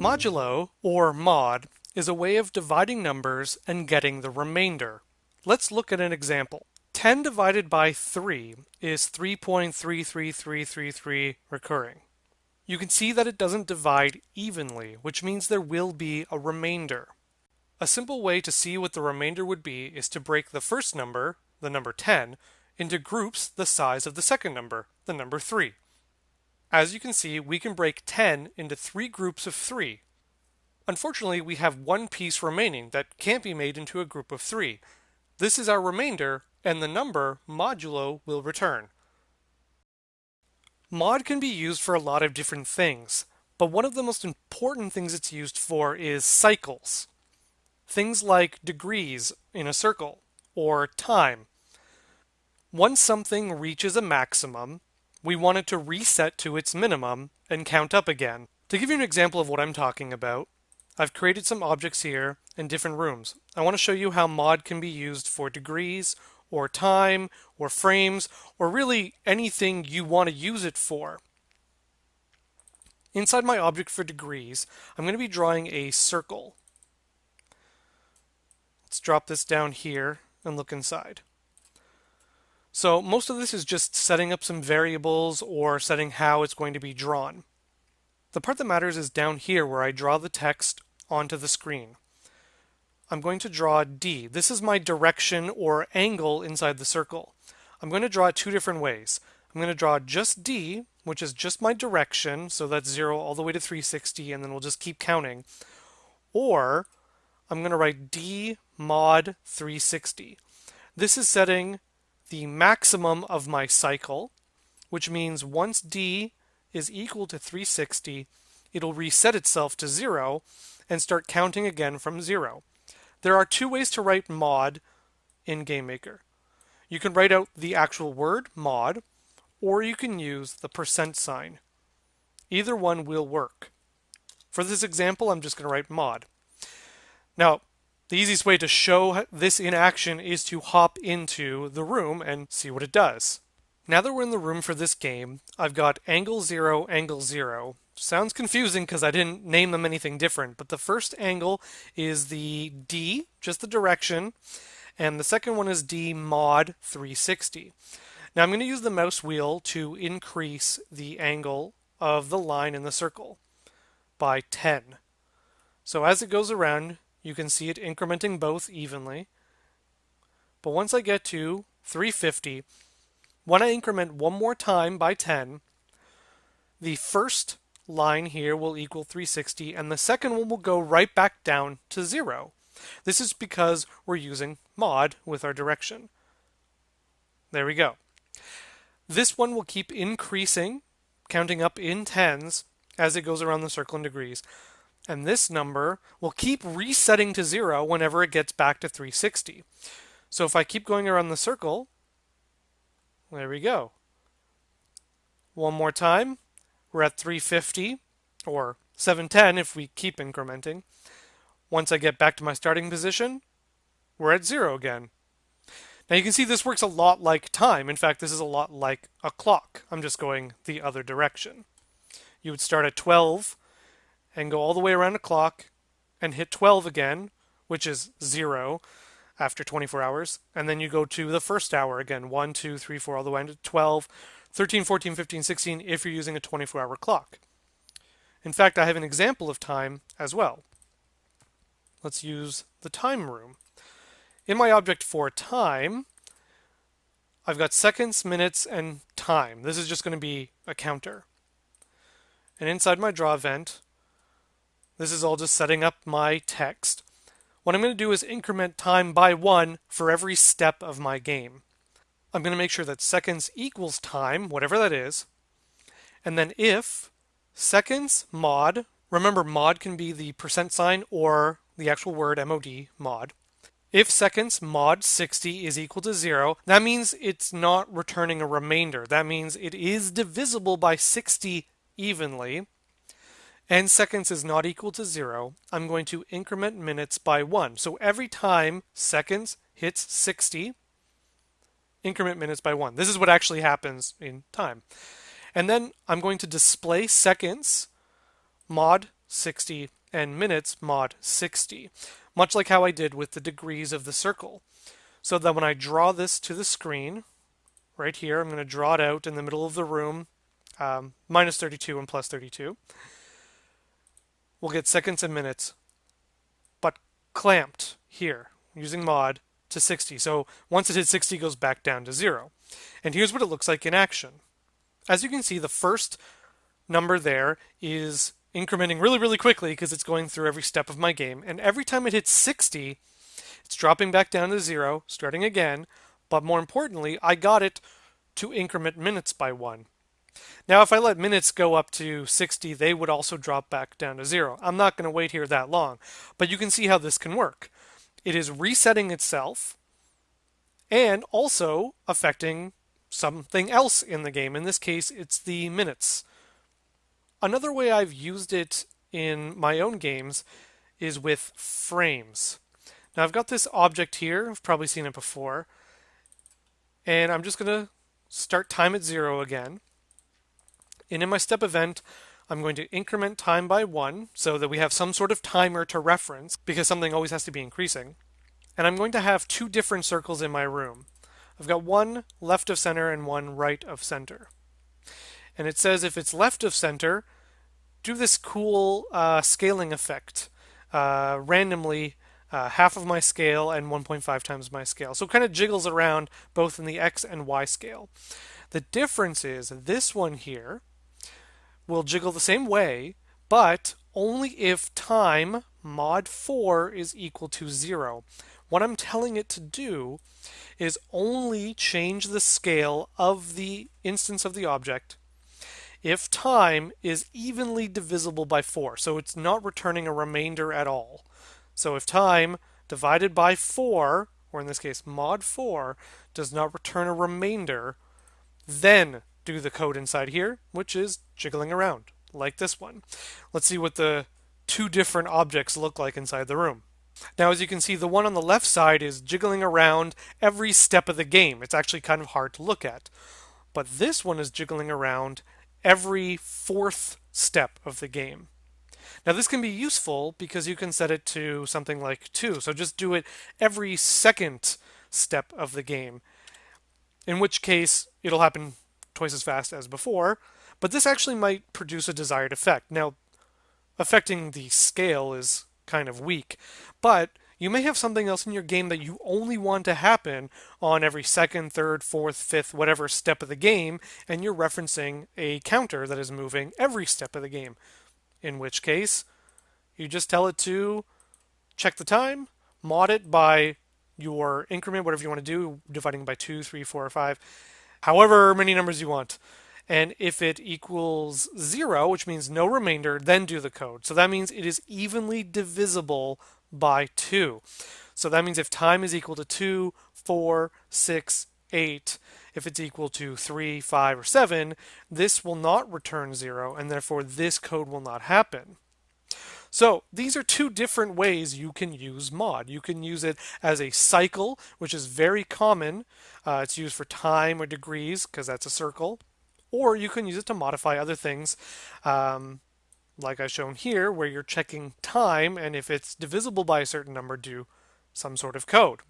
Modulo, or mod, is a way of dividing numbers and getting the remainder. Let's look at an example. 10 divided by 3 is 3.33333 recurring. You can see that it doesn't divide evenly, which means there will be a remainder. A simple way to see what the remainder would be is to break the first number, the number 10, into groups the size of the second number, the number 3. As you can see, we can break 10 into three groups of three. Unfortunately, we have one piece remaining that can't be made into a group of three. This is our remainder, and the number modulo will return. Mod can be used for a lot of different things, but one of the most important things it's used for is cycles. Things like degrees in a circle, or time. Once something reaches a maximum, we want it to reset to its minimum and count up again. To give you an example of what I'm talking about, I've created some objects here in different rooms. I want to show you how mod can be used for degrees or time or frames or really anything you want to use it for. Inside my object for degrees, I'm going to be drawing a circle. Let's drop this down here and look inside. So most of this is just setting up some variables or setting how it's going to be drawn. The part that matters is down here where I draw the text onto the screen. I'm going to draw D. This is my direction or angle inside the circle. I'm going to draw it two different ways. I'm going to draw just D, which is just my direction, so that's 0 all the way to 360, and then we'll just keep counting. Or I'm going to write D mod 360. This is setting the maximum of my cycle, which means once d is equal to 360, it'll reset itself to 0 and start counting again from 0. There are two ways to write mod in GameMaker. You can write out the actual word mod, or you can use the percent sign. Either one will work. For this example, I'm just going to write mod. Now, the easiest way to show this in action is to hop into the room and see what it does. Now that we're in the room for this game, I've got angle 0, angle 0. Sounds confusing because I didn't name them anything different, but the first angle is the D, just the direction, and the second one is D mod 360. Now I'm going to use the mouse wheel to increase the angle of the line in the circle by 10. So as it goes around, you can see it incrementing both evenly. But once I get to 350, when I increment one more time by 10, the first line here will equal 360 and the second one will go right back down to zero. This is because we're using mod with our direction. There we go. This one will keep increasing, counting up in tens as it goes around the circle in degrees and this number will keep resetting to zero whenever it gets back to 360. So if I keep going around the circle, there we go. One more time, we're at 350, or 710 if we keep incrementing. Once I get back to my starting position, we're at zero again. Now you can see this works a lot like time. In fact, this is a lot like a clock. I'm just going the other direction. You would start at 12 and go all the way around the clock and hit 12 again, which is 0 after 24 hours. And then you go to the first hour again 1, 2, 3, 4, all the way to 12, 13, 14, 15, 16 if you're using a 24 hour clock. In fact, I have an example of time as well. Let's use the time room. In my object for time, I've got seconds, minutes, and time. This is just going to be a counter. And inside my draw event, this is all just setting up my text. What I'm going to do is increment time by one for every step of my game. I'm going to make sure that seconds equals time, whatever that is. And then if seconds mod, remember mod can be the percent sign or the actual word mod, mod. If seconds mod 60 is equal to 0, that means it's not returning a remainder. That means it is divisible by 60 evenly and seconds is not equal to zero, I'm going to increment minutes by one. So every time seconds hits 60, increment minutes by one. This is what actually happens in time. And then I'm going to display seconds mod 60 and minutes mod 60, much like how I did with the degrees of the circle. So that when I draw this to the screen, right here, I'm going to draw it out in the middle of the room, um, minus 32 and plus 32. We'll get seconds and minutes, but clamped here using mod to 60. So once it hits 60, it goes back down to zero. And here's what it looks like in action. As you can see, the first number there is incrementing really, really quickly because it's going through every step of my game. And every time it hits 60, it's dropping back down to zero, starting again. But more importantly, I got it to increment minutes by one. Now, if I let minutes go up to 60, they would also drop back down to zero. I'm not going to wait here that long, but you can see how this can work. It is resetting itself and also affecting something else in the game. In this case, it's the minutes. Another way I've used it in my own games is with frames. Now I've got this object here, I've probably seen it before, and I'm just going to start time at zero again. And in my step event, I'm going to increment time by one so that we have some sort of timer to reference because something always has to be increasing. And I'm going to have two different circles in my room. I've got one left of center and one right of center. And it says if it's left of center, do this cool uh, scaling effect. Uh, randomly, uh, half of my scale and 1.5 times my scale. So it kind of jiggles around both in the x and y scale. The difference is this one here will jiggle the same way, but only if time mod 4 is equal to 0. What I'm telling it to do is only change the scale of the instance of the object if time is evenly divisible by 4. So it's not returning a remainder at all. So if time divided by 4, or in this case mod 4, does not return a remainder, then do the code inside here, which is jiggling around, like this one. Let's see what the two different objects look like inside the room. Now, as you can see, the one on the left side is jiggling around every step of the game. It's actually kind of hard to look at. But this one is jiggling around every fourth step of the game. Now, this can be useful because you can set it to something like 2. So just do it every second step of the game, in which case it'll happen twice as fast as before. But this actually might produce a desired effect. Now, affecting the scale is kind of weak. But you may have something else in your game that you only want to happen on every second, third, fourth, fifth, whatever step of the game, and you're referencing a counter that is moving every step of the game. In which case, you just tell it to check the time, mod it by your increment, whatever you want to do, dividing by two, three, four, or five, however many numbers you want. And if it equals zero, which means no remainder, then do the code. So that means it is evenly divisible by two. So that means if time is equal to two, four, six, eight, if it's equal to 3, 5, or 7, this will not return 0, and therefore this code will not happen. So these are two different ways you can use mod. You can use it as a cycle, which is very common. Uh, it's used for time or degrees because that's a circle or you can use it to modify other things um, like I've shown here where you're checking time and if it's divisible by a certain number do some sort of code.